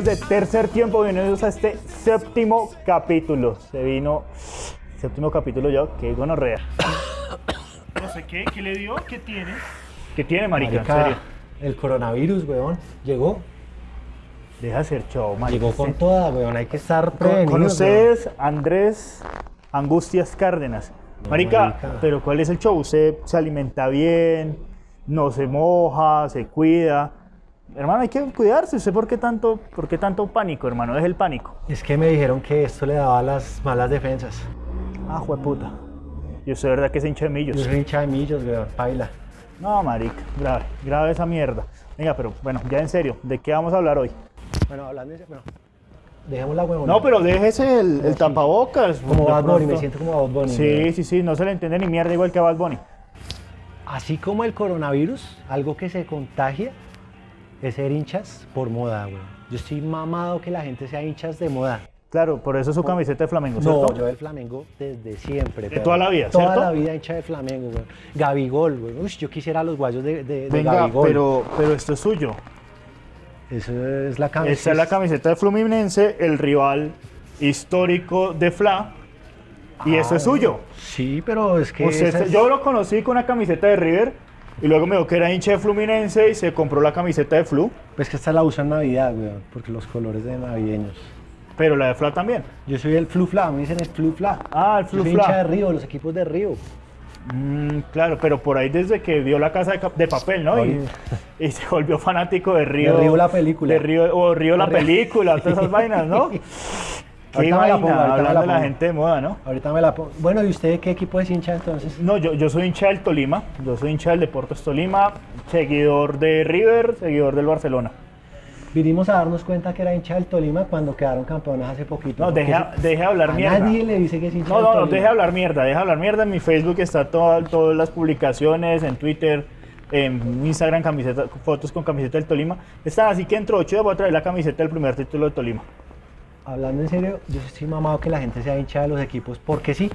amigos de Tercer Tiempo, bienvenidos a este séptimo capítulo. Se vino séptimo capítulo ya, qué gonorrea. No sé qué, ¿qué le dio? ¿Qué tiene? ¿Qué tiene, marica? Marica, En serio. el coronavirus, weón, llegó. Deja ser show, marica. Llegó con toda, weón, hay que estar Con, prevenidos. con weón. ustedes, Andrés Angustias Cárdenas. Marica, marica. pero ¿cuál es el show? Usted se alimenta bien, no se moja, se cuida. Hermano, hay que cuidarse. ¿Usted por qué tanto, por qué tanto pánico, hermano? Es el pánico. Es que me dijeron que esto le daba las malas defensas. Ah, jueputa. Y usted, ¿verdad que es hincha de millos? Yo soy hincha de millos, weón, paila. No, marica, grave, grave esa mierda. Venga, pero bueno, ya en serio, ¿de qué vamos a hablar hoy? Bueno, hablando de eso, bueno, dejemos la weón. No, pero déjese el, el Sí. tapabocas. Como Bad Bunny, me siento como Bad Bunny. Sí, sí, sí, no se le entiende ni mierda igual que a Bad Bunny. Así como el coronavirus, algo que se contagia es ser hinchas por moda, weón. Yo estoy mamado que la gente sea hinchas de moda. Claro, por eso su camiseta de Flamengo, No, ¿cierto? yo del Flamengo desde siempre. De toda la vida, Toda ¿cierto? la vida hincha de Flamengo, güey. Gabigol, güey. Uy, yo quisiera los guayos de, de, de Venga, Gabigol. pero, pero esto es suyo. Eso es la camiseta. Esta es la camiseta de Fluminense, el rival histórico de Fla. Y eso es suyo. Sí, pero es que. Usted- esa es- Yo lo conocí con una camiseta de River y luego me dijo que era hincha de Fluminense y se compró la camiseta de Flu, Pues que esta la uso en Navidad, güey. Porque los colores de navideños. pero la de Fla también. Yo soy el Flufla, me dicen el Flufla. Ah, el Yo Flu soy Fla. hincha de Río, los equipos de Río. Mm, claro, pero por ahí desde que vio la casa de, de papel, ¿no? Y, se volvió fanático de Río. Río la película. De Río, o Río la película, todas esas vainas, ¿no? Qué Ahorita me la vaina, pongo, ahorita me hablando la de la gente de moda, ¿no? Ahorita me la pongo. Bueno, ¿y usted qué equipo es hincha entonces? No, yo, yo soy hincha del Tolima, yo soy hincha del Deportes Tolima, seguidor de River, seguidor del Barcelona. Vinimos a darnos cuenta que era hincha del Tolima cuando quedaron campeones hace poquito. No, deje, deje de hablar a mierda. nadie le dice que es hincha No, del no, no, Tolima. deje de hablar mierda, deje de hablar mierda. En mi Facebook está toda- todas las publicaciones, en Twitter, en Instagram, camiseta, fotos con camiseta del Tolima. Están así que dentro de ocho días voy a traer la camiseta del primer título de Tolima. Hablando en serio, yo estoy mamado que la gente sea hincha de los equipos porque sí.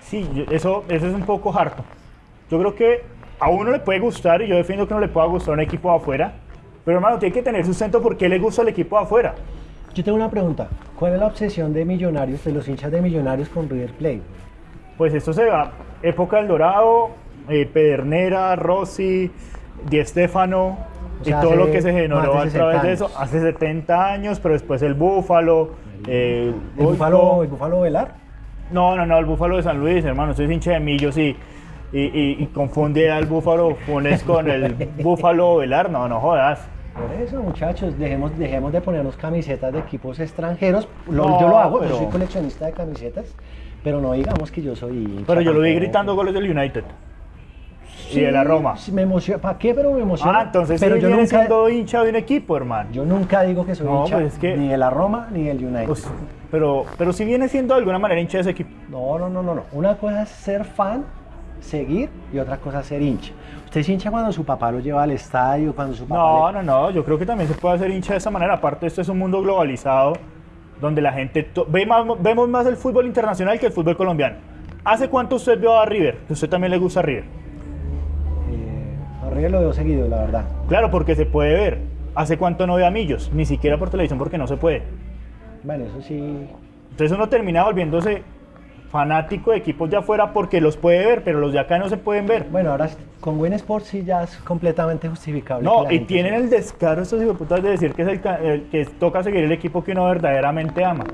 Sí, eso, eso es un poco harto. Yo creo que a uno le puede gustar, y yo defiendo que no le pueda gustar un equipo de afuera, pero hermano, tiene que tener sustento por qué le gusta el equipo de afuera. Yo tengo una pregunta. ¿Cuál es la obsesión de millonarios, de los hinchas de millonarios con River Plate? Pues esto se va, época del Dorado, eh, Pedernera, Rossi, Di Stefano, O sea, y todo lo que se generó a través 60 de eso, años. hace 70 años, pero después el Búfalo, eh, ¿El. Búfalo, el Búfalo Velar? No, no, no, el Búfalo de San Luis, hermano, soy hincha de Millos y, y, y- y confunde al Búfalo Funes con el Búfalo Velar, no, no jodas. Por eso, muchachos, dejemos, dejemos de ponernos camisetas de equipos extranjeros. Lo- No, yo lo hago, pero- yo soy coleccionista de camisetas, pero no digamos que yo soy Pero yo lo vi gritando goles del United Sí, y de la Roma. Me emociona. ¿Para qué? Pero me emociona. Ah, entonces pero yo viene nunca, siendo hincha de un equipo, hermano. yo nunca digo que soy No, hincha pues es que- ni de la Roma ni del United. Pues, pero, pero sí viene siendo de alguna manera hincha de ese equipo. No, no, no, no, no. Una cosa es ser fan, seguir, y otra cosa es ser hincha. Usted es hincha cuando su papá lo lleva al estadio, cuando su papá No, le- no, no, yo creo que también se puede hacer hincha de esa manera. Aparte, esto es un mundo globalizado donde la gente ve más, vemos más el fútbol internacional que el fútbol colombiano. ¿Hace cuánto usted vio a River? Que usted también le gusta a River. River lo veo seguido, la verdad. Claro, porque se puede ver. ¿Hace cuánto no ve a Millos? Ni siquiera por televisión porque no se puede. Bueno, eso sí. Entonces uno termina volviéndose fanático de equipos de afuera porque los puede ver, pero los de acá no se pueden ver. Bueno, ahora con Win Sports sí ya es completamente justificable. No, y tienen el descaro estos hijueputas de decir que, es el, que toca seguir el equipo que uno verdaderamente ama.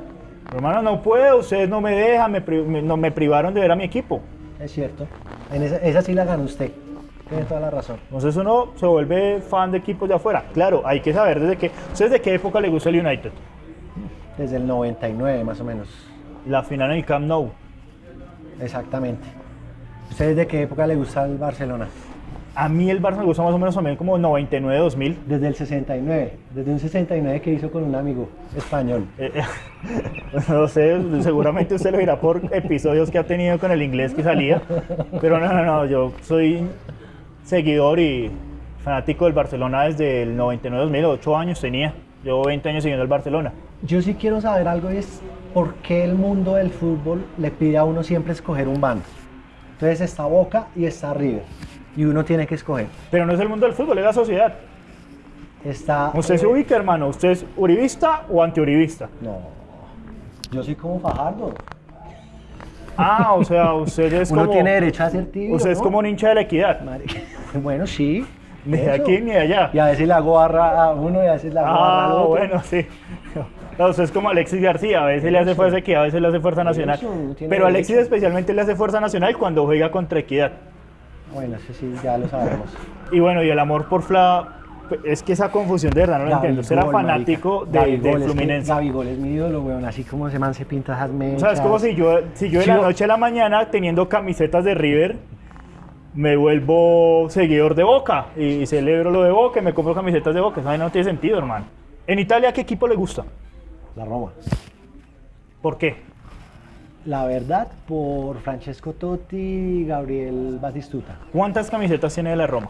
Hermano, no puedo, ustedes no me dejan, me, no, me privaron de ver a mi equipo. Es cierto. En esa, esa sí la ganó usted. Tiene toda la razón. Entonces uno se vuelve fan de equipos de afuera. Claro, hay que saber desde qué. ¿Ustedes de qué época le gusta el United? Desde el 99 más o menos. La final en el Camp Nou. Exactamente. ¿Usted desde qué época le gusta el Barcelona? A mí el Barça me gusta más o menos también como 99-2000. Desde el 69. Desde un 69 que hizo con un amigo español. Eh, eh, no sé, seguramente usted lo dirá por episodios que ha tenido con el inglés que salía. Pero no, no, no, yo soy seguidor y fanático del Barcelona desde el 99-2000, 8 años tenía. Llevo 20 años siguiendo el Barcelona. Yo sí quiero saber algo y es por qué el mundo del fútbol le pide a uno siempre escoger un bando. Entonces está Boca y está River. Y uno tiene que escoger. Pero no es el mundo del fútbol, es la sociedad. Está. Usted se ubica, hermano. ¿Usted es uribista o antiuribista? No. Yo soy como Fajardo. Ah, o sea, usted es Uno como. tiene derecho a ser tibio. Usted es ¿no? como un hincha de la equidad. Bueno, sí. Ni de eso. aquí ni de allá. Y a veces hago barra a uno y a veces le hago barra al Ah, otro. bueno, sí. No, usted es como Alexis García, a veces le hace fuerza Equidad, a veces le hace fuerza nacional. Pero Alexis especialmente le hace fuerza nacional cuando juega contra Equidad. Bueno, eso sí, ya lo sabemos. Y bueno, y el amor por Fla, es que esa confusión de verdad no la entiendo. Usted era fanático de, Gabigol, de es que Fluminense. Gabigol es mi ídolo, weón. Así como ese man se pinta esas O mechas. sea, es como si yo, si yo de la yo- noche a la mañana teniendo camisetas de River, me vuelvo seguidor de Boca y celebro lo de Boca y me compro camisetas de Boca. Eso no tiene sentido, hermano. En Italia, ¿qué equipo le gusta? La Roma. ¿Por qué? La verdad, por Francesco Totti y Gabriel Batistuta. ¿Cuántas camisetas tiene de la Roma?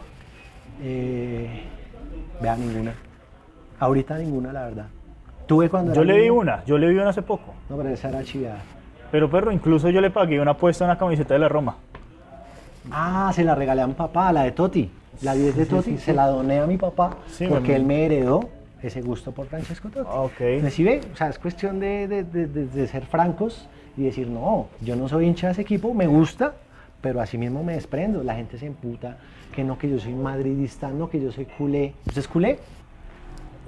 Eh, vea, ninguna. Ahorita ninguna, la verdad. Tuve cuando Yo le vi niño- una, yo le vi una hace poco. No, pero esa era chiviada. Pero perro, incluso yo le pagué una apuesta a una camiseta de la Roma. Ah, se la regalé a mi papá, la de Totti. La 10 de Totti, se la doné a mi papá Sí, porque él me heredó ese gusto por Francesco Totti. Ah, ok. Me si ve, o sea, es cuestión de- de- de ser francos y decir, no, yo no soy hincha de ese equipo, me gusta, pero así mismo me desprendo. La gente se emputa, que no, que yo soy madridista, no, que yo soy culé. ¿Usted es culé?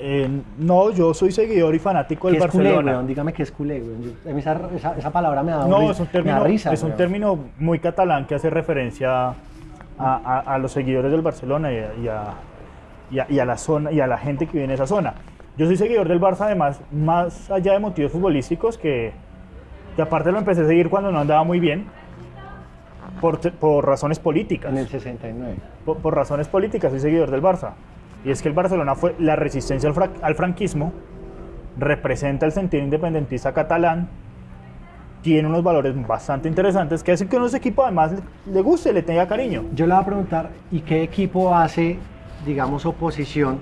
Eh, no, yo soy seguidor y fanático ¿Qué del es culé, Barcelona. weón? Dígame qué es culé, weón. Yo- esa, esa- esa palabra me da, No, ri- es un me da término, risa, es un término muy catalán que hace referencia a, a- a los seguidores del Barcelona y a, y y y a la zona y a la gente que vive en esa zona. Yo soy seguidor del Barça además, más allá de motivos futbolísticos, que, que aparte lo empecé a seguir cuando no andaba muy bien, por, por razones políticas. En el 69. por, por razones políticas soy seguidor del Barça. Y es que el Barcelona fue la resistencia al, fra- al franquismo, representa el sentido independentista catalán, tiene unos valores bastante interesantes que hacen que a ese equipo además le, le guste, le tenga cariño. Yo le voy a preguntar, ¿y qué equipo hace, digamos, oposición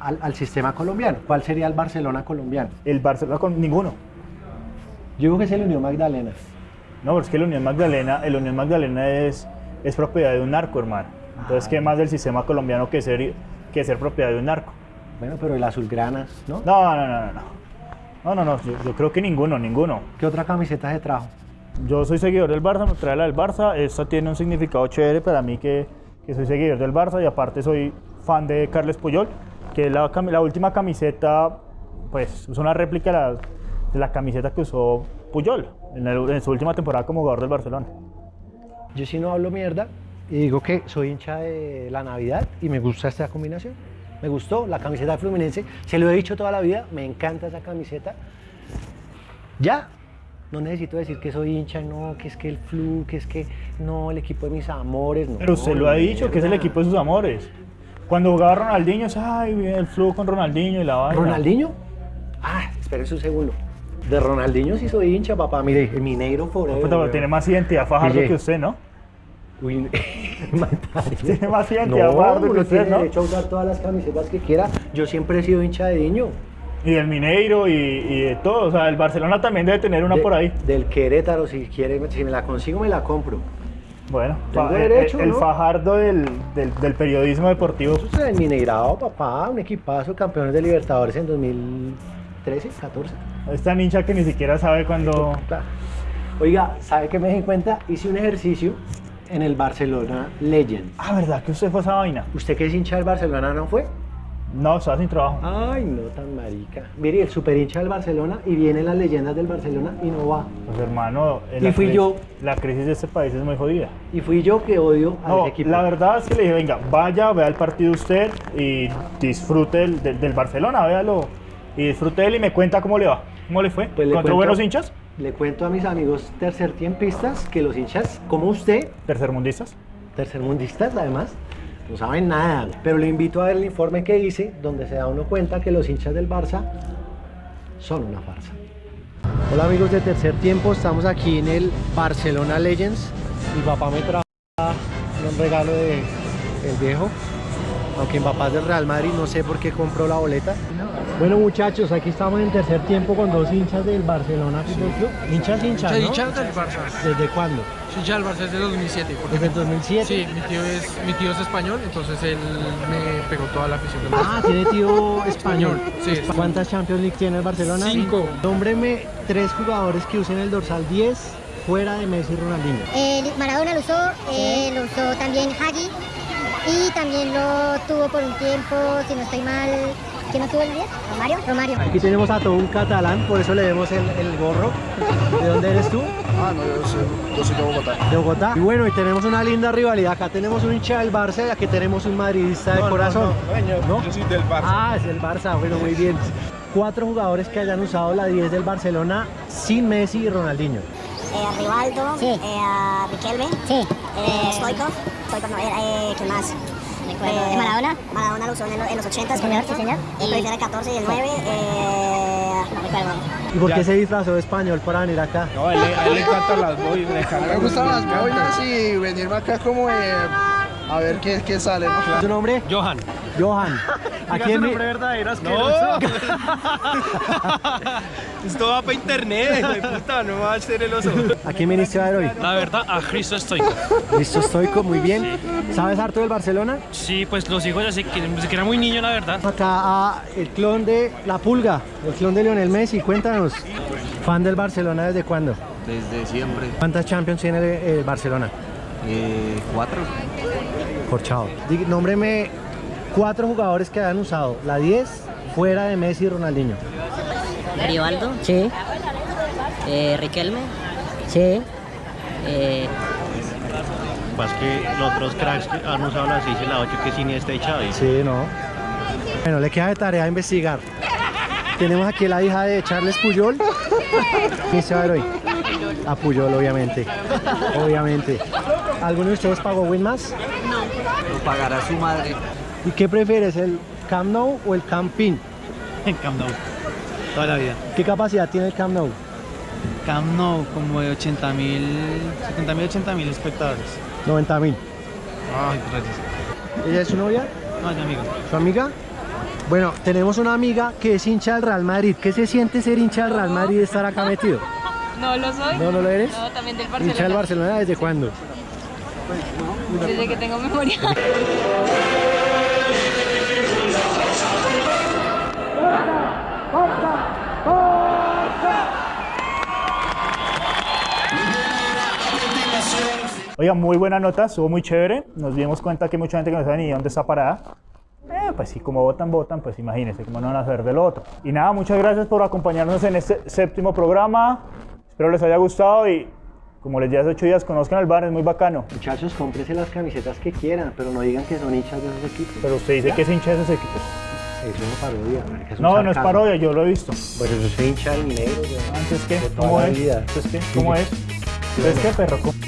al, al sistema colombiano? ¿Cuál sería el Barcelona colombiano? El Barcelona con ninguno. Yo digo que es el Unión Magdalena. No, pero es que la Unión Magdalena, el Unión Magdalena es, es propiedad de un narco, hermano. Entonces, ¿qué más del sistema colombiano que ser, que ser propiedad de un narco? Bueno, pero el Azulgrana, ¿no? No, no, no, no. no. No, no, no, yo, yo creo que ninguno, ninguno. ¿Qué otra camiseta se trajo? Yo soy seguidor del Barça, me trae la del Barça. Esta tiene un significado chévere para mí que, que soy seguidor del Barça y aparte soy fan de Carles Puyol, que es la, la última camiseta, pues es una réplica de la, de la camiseta que usó Puyol en, el- en su última temporada como jugador del Barcelona. Yo sí no hablo mierda y digo que soy hincha de la Navidad y me gusta esta combinación. Me gustó la camiseta de Fluminense, se lo he dicho toda la vida, me encanta esa camiseta. Ya, no necesito decir que soy hincha, no, que es que el Flu, que es que no, el equipo de mis amores, no. Pero usted lo ha dicho, que es el equipo de sus amores. Cuando jugaba Ronaldinho, es, ay, viene el flujo con Ronaldinho y la vaina. ¿Ronaldinho? Ah, espérense un segundo. De Ronaldinho sí soy hincha, papá. Mire, el Mineiro forever. Puta, pero tiene más identidad Fajardo que usted, ¿no? Uy. Tiene más identidad No, Fajardo que usted, tiene ¿no? derecho a usar todas las camisetas que quiera. Yo siempre he sido hincha de Diño. Y del Mineiro y, y de todo. O sea, el Barcelona también debe tener una De- por ahí. Del Querétaro, si quiere, si me la consigo, me la compro. Bueno, Tengo el- derecho, el, ¿no? Fajardo del, del- del periodismo deportivo. Eso es el Mineirado, papá. Un equipazo, campeones de Libertadores en 2013, 14. Esta hincha que ni siquiera sabe cuándo. Oiga, ¿sabe qué me di cuenta? Hice un ejercicio en el Barcelona Legends. Ah, ¿verdad que usted fue a esa vaina? ¿Usted que es hincha del Barcelona no fue? No, estaba sin trabajo. Ay, no tan marica. Mire, el super hincha del Barcelona y viene las leyendas del Barcelona y no va. Pues hermano, Y la fui yo. La crisis de este país es muy jodida. Y fui yo que odio a No, ese equipo. la verdad es que le dije, venga, vaya, vea el partido usted y disfrute del, del- del Barcelona, véalo. Y disfrute él y me cuenta cómo le va. ¿Cómo le fue? Pues le ¿Contra cuento- buenos hinchas? Le cuento a mis amigos tercertiempistas que los hinchas, como usted, ¿Tercermundistas? tercermundistas además, no saben nada. Pero le invito a ver el informe que hice, donde se da uno cuenta que los hinchas del Barça son una farsa. Hola amigos de Tercer Tiempo, estamos aquí en el Barcelona Legends. Mi papá me trajo un regalo de el viejo, aunque mi papá es del Real Madrid, no sé por qué compró la boleta. Bueno muchachos, aquí estamos en tercer tiempo con dos hinchas del Barcelona Fútbol Club. Hinchas, hinchas, ¿no? hincha del Barça. ¿Desde cuándo? Soy hincha del Barça desde 2007. Porque Desde el 2007. Sí, mi tío, es, mi tío es español, entonces él me pegó toda la afición del Barça. Ah, tiene tío español. Sí. ¿Cuántas Champions League tiene el Barcelona? Cinco. Nómbreme tres jugadores que usen el dorsal 10 fuera de Messi y Ronaldinho. Eh, Maradona lo usó, eh, lo usó también Hagi y también lo tuvo por un tiempo, si no estoy mal, ¿quién no tuvo el 10? Romario. Romario. Aquí tenemos a todo un catalán, por eso le vemos el, el gorro. ¿De dónde eres tú? Ah, no, yo soy, yo soy de Bogotá. De Bogotá. Y bueno, y tenemos una linda rivalidad. Acá tenemos un hincha del Barça y aquí tenemos un madridista de corazón. ¿No? Yo soy del Barça. Ah, es el Barça, bueno, muy bien. Cuatro jugadores que hayan usado la 10 del Barcelona sin Messi y Ronaldinho. Eh, Rivaldo, Sí. eh, a Riquelme, Sí. eh, Stoikov, Stoikov no, era, eh, ¿qué más? ¿De Maradona? Maradona lo usó en, en los 80 Sí, señor, sí, señor. El Y- el 14 y el 9, eh, no recuerdo. ¿Y por qué se disfrazó de español para venir acá? No, a él, a él le encantan las boinas. Le encantan Me gustan las boinas y venirme acá como eh, a ver qué, qué sale, ¿no? ¿Tu nombre? Johan. Johan. Aquí en mi- verdadero No. Esto va para internet, puta, no va a ser el oso. ¿A quién viniste a ver hoy? La verdad, a Cristo estoy. Listo, estoico, muy bien. ¿Sabes harto del Barcelona? Sí, pues los hijos que, desde que era muy niño, la verdad. Acá a el clon de La Pulga, el clon de Lionel Messi. Cuéntanos, ¿fan del Barcelona desde cuándo? Desde siempre. ¿Cuántas Champions tiene el, el Barcelona? Eh, cuatro. Corchado. Nómbreme cuatro jugadores que han usado la 10 fuera de Messi y Ronaldinho. Rivaldo, Sí, eh, Riquelme, sí. eh, Más que los otros cracks que han usado la 6 y la 8 que sin esta y Xavi. Sí, no. Bueno, le queda de tarea investigar. Tenemos aquí la hija de Charles Puyol. ¿Quién se va a ver hoy? A Puyol, obviamente. Obviamente. ¿Alguno de ustedes pagó Winmas? Lo pagará su madre. ¿Y qué prefieres, el Camp Nou o el Campín? En Camp Nou, toda la vida. ¿Qué capacidad tiene el Camp Nou? Camp Nou, como de 80 mil, 70 mil, 80 mil espectadores. 90 mil. Ay, gracias. ¿Ella es su novia? No, mi amigo. ¿Su amiga? Bueno, tenemos una amiga que es hincha del Real Madrid. ¿Qué se siente ser hincha del Real Madrid y estar acá metido? No lo soy. ¿No, no lo eres? No, también del ¿Hincha del Barcelona. Barcelona desde cuándo? Desde que tengo memoria. Oiga, muy buena nota, estuvo muy chévere. Nos dimos cuenta que mucha gente que no sabe ni dónde está parada. Eh, pues sí, como votan, votan, pues imagínense cómo no van a saber del otro. Y nada, muchas gracias por acompañarnos en este séptimo programa. Espero les haya gustado y como les dije hace ocho días, conozcan el bar, es muy bacano. Muchachos, cómprense las camisetas que quieran, pero no digan que son hinchas de esos equipos. Pero usted dice que es hincha de esos equipos. Eso es una parodia, es un No, no es parodia, yo lo he visto. Pues yo soy hincha del minero. De toda ¿Cómo es? ¿Cómo es? Entonces, ¿qué, perro? ¿Cómo-